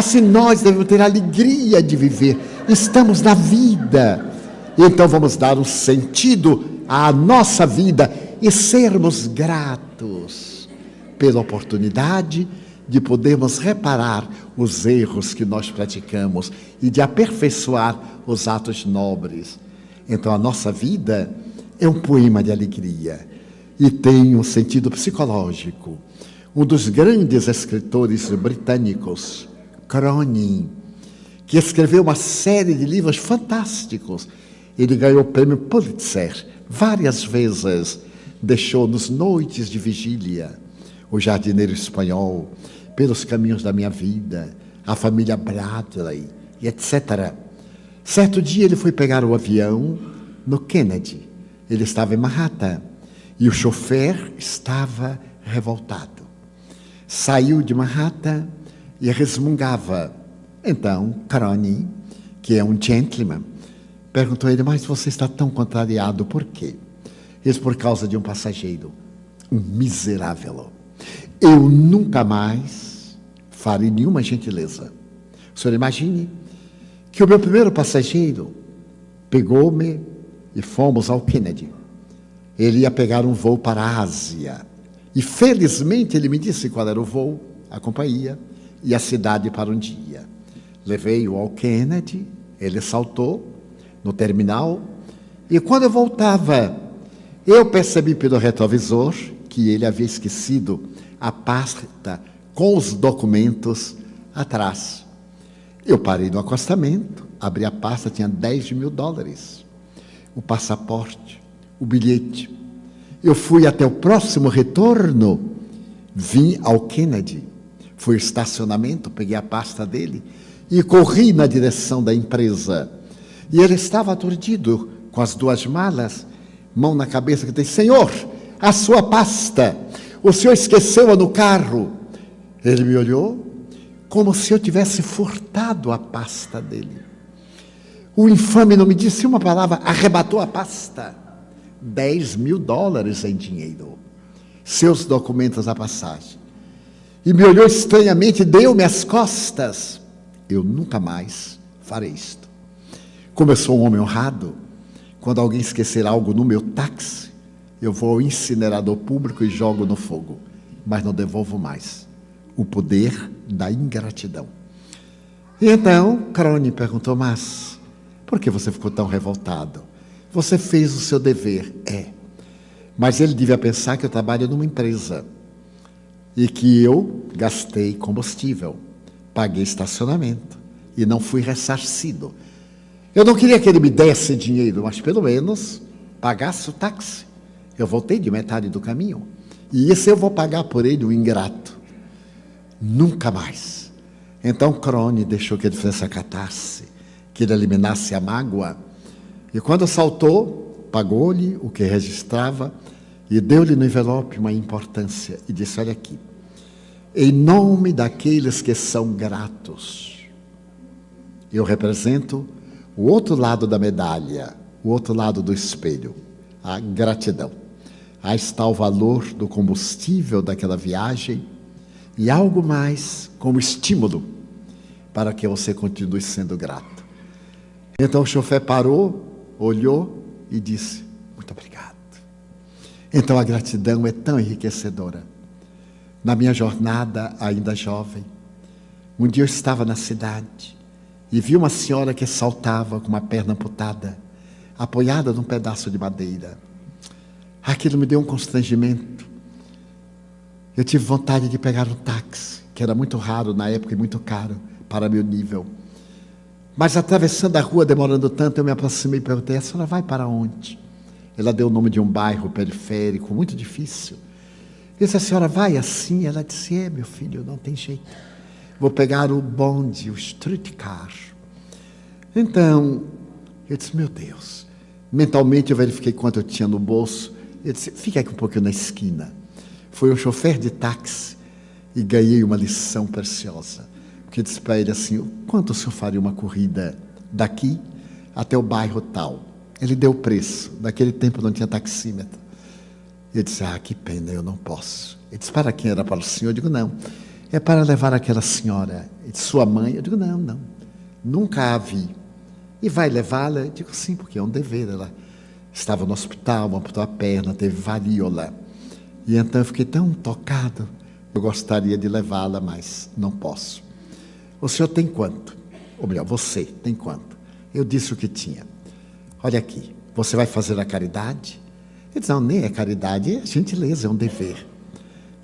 Assim nós devemos ter alegria de viver. Estamos na vida. Então vamos dar um sentido à nossa vida e sermos gratos pela oportunidade de podermos reparar os erros que nós praticamos e de aperfeiçoar os atos nobres. Então a nossa vida é um poema de alegria e tem um sentido psicológico. Um dos grandes escritores britânicos, Cronin, que escreveu uma série de livros fantásticos. Ele ganhou o prêmio Pulitzer várias vezes, deixou-nos noites de vigília. O jardineiro espanhol, pelos caminhos da minha vida, a família Bradley, etc. Certo dia ele foi pegar o avião no Kennedy. Ele estava em Manhattan e o chofer estava revoltado. Saiu de Manhattan e resmungava. Então, Caroni, que é um gentleman, perguntou a ele: Mas você está tão contrariado, por quê? Ele por causa de um passageiro, um miserável. Eu nunca mais farei nenhuma gentileza. O senhor imagine que o meu primeiro passageiro pegou-me e fomos ao Kennedy. Ele ia pegar um voo para a Ásia. E felizmente ele me disse qual era o voo, a companhia e a cidade para um dia. Levei-o ao Kennedy, ele saltou no terminal e quando eu voltava, eu percebi pelo retrovisor que ele havia esquecido a pasta com os documentos atrás. Eu parei no acostamento, abri a pasta, tinha 10 mil dólares. O passaporte, o bilhete. Eu fui até o próximo retorno, vim ao Kennedy. Fui estacionamento, peguei a pasta dele e corri na direção da empresa. E ele estava aturdido com as duas malas, mão na cabeça, que disse: Senhor, a sua pasta. O senhor esqueceu-a no carro. Ele me olhou como se eu tivesse furtado a pasta dele. O infame não me disse uma palavra, arrebatou a pasta. 10 mil dólares em dinheiro. Seus documentos à passagem. E me olhou estranhamente, deu-me as costas. Eu nunca mais farei isto. Como eu sou um homem honrado, quando alguém esquecer algo no meu táxi, eu vou ao incinerador público e jogo no fogo, mas não devolvo mais. O poder da ingratidão. E então, Crone perguntou, mas por que você ficou tão revoltado? Você fez o seu dever, é. Mas ele devia pensar que eu trabalho numa empresa e que eu gastei combustível, paguei estacionamento e não fui ressarcido. Eu não queria que ele me desse dinheiro, mas pelo menos pagasse o táxi. Eu voltei de metade do caminho. E isso eu vou pagar por ele, o ingrato. Nunca mais. Então Crone deixou que ele fizesse a catarse, que ele eliminasse a mágoa. E quando saltou, pagou-lhe o que registrava e deu-lhe no envelope uma importância e disse: Olha aqui, em nome daqueles que são gratos, eu represento o outro lado da medalha, o outro lado do espelho, a gratidão. Aí está o valor do combustível daquela viagem e algo mais como estímulo para que você continue sendo grato. Então o chofer parou, olhou e disse: Muito obrigado. Então a gratidão é tão enriquecedora. Na minha jornada, ainda jovem, um dia eu estava na cidade e vi uma senhora que saltava com uma perna amputada, apoiada num pedaço de madeira. Aquilo me deu um constrangimento. Eu tive vontade de pegar um táxi, que era muito raro na época e muito caro para meu nível. Mas atravessando a rua, demorando tanto, eu me aproximei e perguntei: a senhora vai para onde? Ela deu o nome de um bairro periférico, muito difícil. Eu disse: a senhora vai assim? Ela disse: é, meu filho, não tem jeito. Vou pegar o bonde, o streetcar. Então, eu disse: meu Deus. Mentalmente eu verifiquei quanto eu tinha no bolso. Eu disse, fica aqui um pouquinho na esquina. Foi um chofer de táxi e ganhei uma lição preciosa. Porque disse para ele assim, quanto o senhor faria uma corrida daqui até o bairro tal? Ele deu o preço. Naquele tempo não tinha taxímetro. Eu disse, ah, que pena, eu não posso. Ele disse, para quem era para o senhor? Eu digo, não. é para levar aquela senhora, sua mãe. Eu digo, não, não, nunca a vi. E vai levá-la? Eu digo, sim, porque é um dever. Ela estava no hospital, amputou a perna, teve varíola. E então eu fiquei tão tocado, eu gostaria de levá-la, mas não posso. O senhor tem quanto? Ou melhor, você tem quanto? Eu disse o que tinha. Olha aqui, você vai fazer a caridade? Ele disse, não, nem é caridade, é gentileza, é um dever.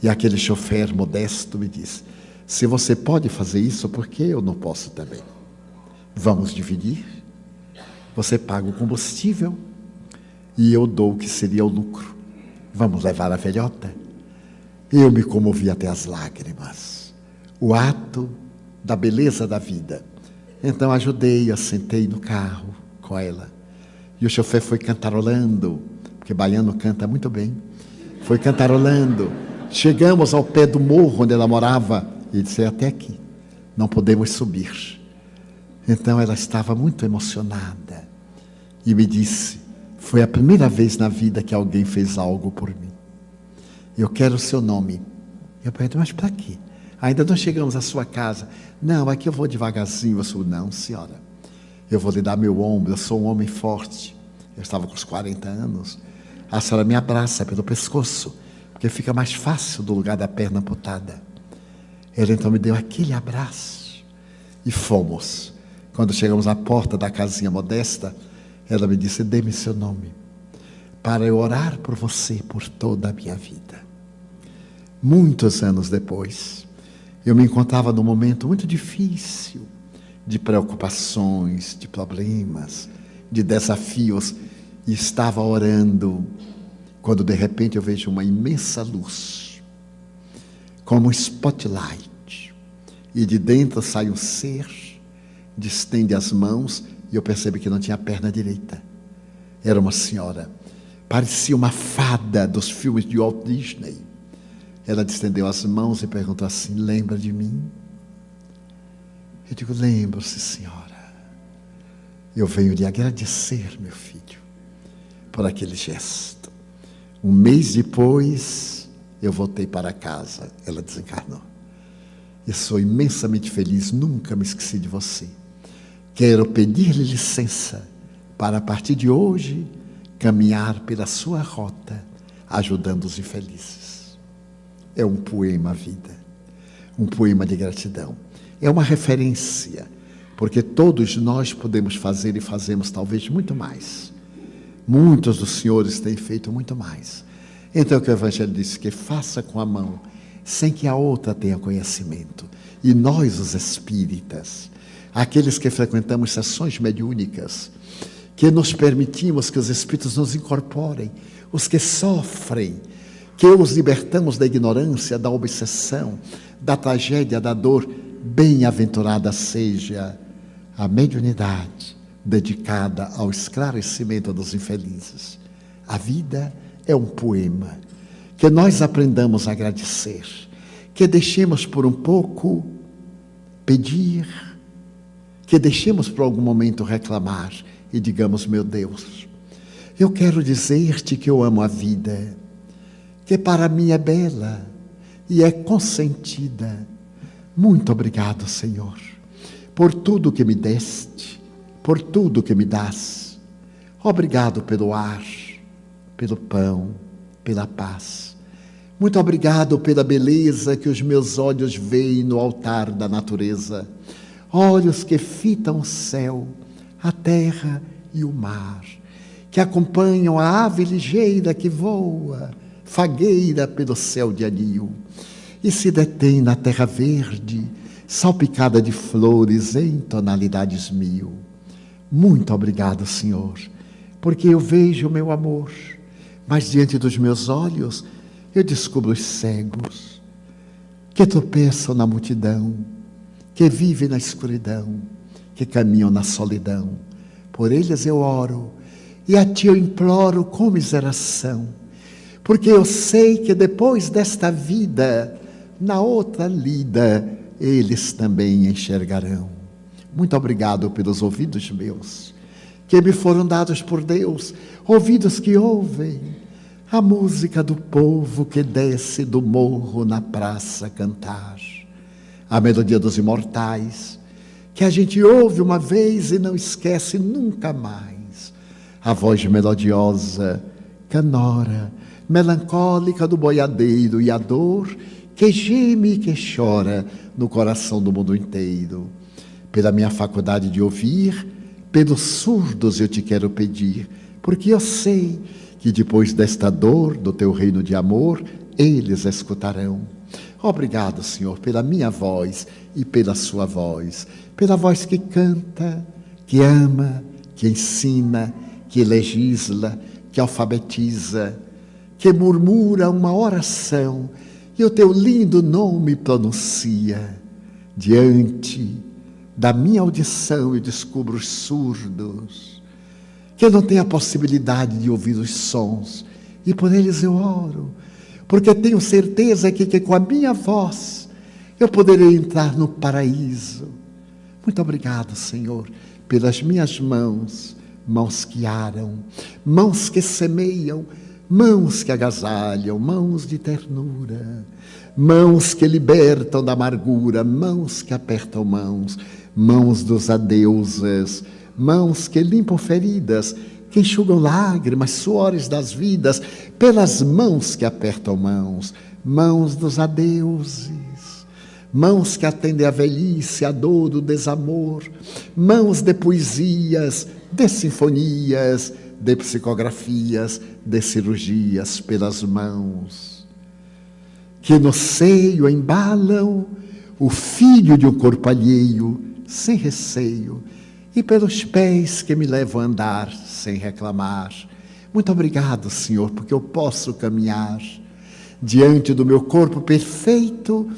E aquele chofer modesto me disse, se você pode fazer isso, por que eu não posso também? Vamos dividir? Você paga o combustível e eu dou o que seria o lucro. Vamos levar a velhota? Eu me comovi até as lágrimas. O ato da beleza da vida. Então ajudei, assentei no carro com ela. E o chofer foi cantarolando, porque baiano canta muito bem. Foi cantarolando. Chegamos ao pé do morro onde ela morava e disse: é até aqui, não podemos subir. Então ela estava muito emocionada e me disse: foi a primeira vez na vida que alguém fez algo por mim. Eu quero o seu nome. Eu perguntei, mas para quê? Ainda não chegamos à sua casa. Não, aqui eu vou devagarzinho. Eu sou, não, senhora. Eu vou lhe dar meu ombro. Eu sou um homem forte. Eu estava com os 40 anos. A senhora me abraça pelo pescoço, porque fica mais fácil do lugar da perna amputada. Ele então me deu aquele abraço e fomos. Quando chegamos à porta da casinha modesta, ela me disse: Dê-me seu nome, para eu orar por você por toda a minha vida. Muitos anos depois, eu me encontrava num momento muito difícil, de preocupações, de problemas, de desafios, e estava orando, quando de repente eu vejo uma imensa luz, como um spotlight, e de dentro sai um ser, distende as mãos e eu percebi que não tinha perna direita. Era uma senhora. Parecia uma fada dos filmes de Walt Disney. Ela estendeu as mãos e perguntou assim: Lembra de mim? Eu digo: Lembro-se, senhora. Eu venho lhe agradecer, meu filho, por aquele gesto. Um mês depois, eu voltei para casa. Ela desencarnou. E sou imensamente feliz, nunca me esqueci de você. Quero pedir-lhe licença para, a partir de hoje, caminhar pela sua rota, ajudando os infelizes. É um poema, vida. Um poema de gratidão. É uma referência, porque todos nós podemos fazer e fazemos talvez muito mais. Muitos dos senhores têm feito muito mais. Então, o que o Evangelho disse que faça com a mão, sem que a outra tenha conhecimento. E nós, os espíritas, aqueles que frequentamos sessões mediúnicas, que nos permitimos que os Espíritos nos incorporem, os que sofrem, que os libertamos da ignorância, da obsessão, da tragédia, da dor, bem-aventurada seja a mediunidade dedicada ao esclarecimento dos infelizes. A vida é um poema. Que nós aprendamos a agradecer, que deixemos por um pouco pedir, que deixemos por algum momento reclamar e digamos: Meu Deus, eu quero dizer-te que eu amo a vida, que para mim é bela e é consentida. Muito obrigado, Senhor, por tudo que me deste, por tudo que me das. Obrigado pelo ar, pelo pão, pela paz. Muito obrigado pela beleza que os meus olhos veem no altar da natureza olhos que fitam o céu, a terra e o mar, que acompanham a ave ligeira que voa, fagueira pelo céu de anil, e se detém na terra verde, salpicada de flores em tonalidades mil. Muito obrigado, Senhor, porque eu vejo o meu amor, mas diante dos meus olhos eu descubro os cegos que tropeçam na multidão que vivem na escuridão, que caminham na solidão. Por eles eu oro e a ti eu imploro com miseração, porque eu sei que depois desta vida, na outra lida, eles também enxergarão. Muito obrigado pelos ouvidos meus, que me foram dados por Deus, ouvidos que ouvem a música do povo que desce do morro na praça cantar a melodia dos imortais, que a gente ouve uma vez e não esquece nunca mais. A voz melodiosa, canora, melancólica do boiadeiro e a dor que geme e que chora no coração do mundo inteiro. Pela minha faculdade de ouvir, pelos surdos eu te quero pedir, porque eu sei que depois desta dor do teu reino de amor, eles escutarão. Obrigado, Senhor, pela minha voz e pela sua voz, pela voz que canta, que ama, que ensina, que legisla, que alfabetiza, que murmura uma oração e o teu lindo nome pronuncia. Diante da minha audição eu descubro os surdos, que eu não tenho a possibilidade de ouvir os sons, e por eles eu oro, porque tenho certeza que, que com a minha voz eu poderei entrar no paraíso. Muito obrigado, Senhor, pelas minhas mãos, mãos que aram, mãos que semeiam, mãos que agasalham, mãos de ternura, mãos que libertam da amargura, mãos que apertam mãos, mãos dos adeuses, mãos que limpam feridas, que enxugam lágrimas, suores das vidas, pelas mãos que apertam mãos, mãos dos adeuses, mãos que atendem a velhice, a dor, o desamor, mãos de poesias, de sinfonias, de psicografias, de cirurgias pelas mãos, que no seio embalam o filho de um corpo alheio, sem receio, e pelos pés que me levam a andar sem reclamar. Muito obrigado, Senhor, porque eu posso caminhar diante do meu corpo perfeito.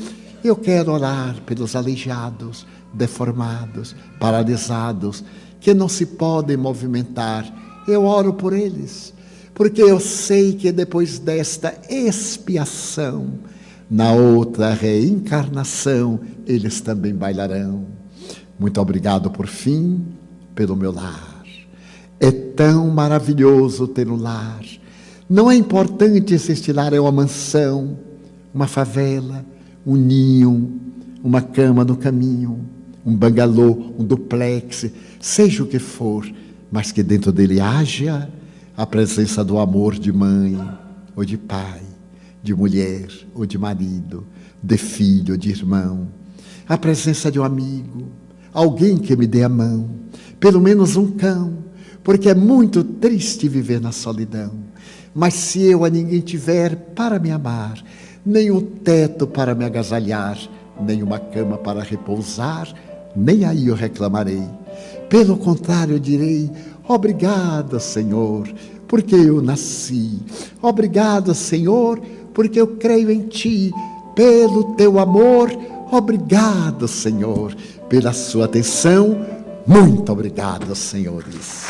Eu quero orar pelos aleijados, deformados, paralisados, que não se podem movimentar. Eu oro por eles, porque eu sei que depois desta expiação, na outra reencarnação, eles também bailarão. Muito obrigado, por fim, pelo meu lar. É tão maravilhoso ter um lar. Não é importante se este lar é uma mansão, uma favela, um ninho, uma cama no caminho, um bangalô, um duplex, seja o que for, mas que dentro dele haja a presença do amor de mãe ou de pai, de mulher ou de marido, de filho ou de irmão, a presença de um amigo, alguém que me dê a mão, pelo menos um cão, porque é muito triste viver na solidão. Mas se eu a ninguém tiver para me amar, nem o teto para me agasalhar, nem uma cama para repousar, nem aí eu reclamarei. Pelo contrário, eu direi: Obrigado, Senhor, porque eu nasci. Obrigado, Senhor, porque eu creio em Ti. Pelo Teu amor, obrigado, Senhor pela sua atenção. Muito obrigado, senhores.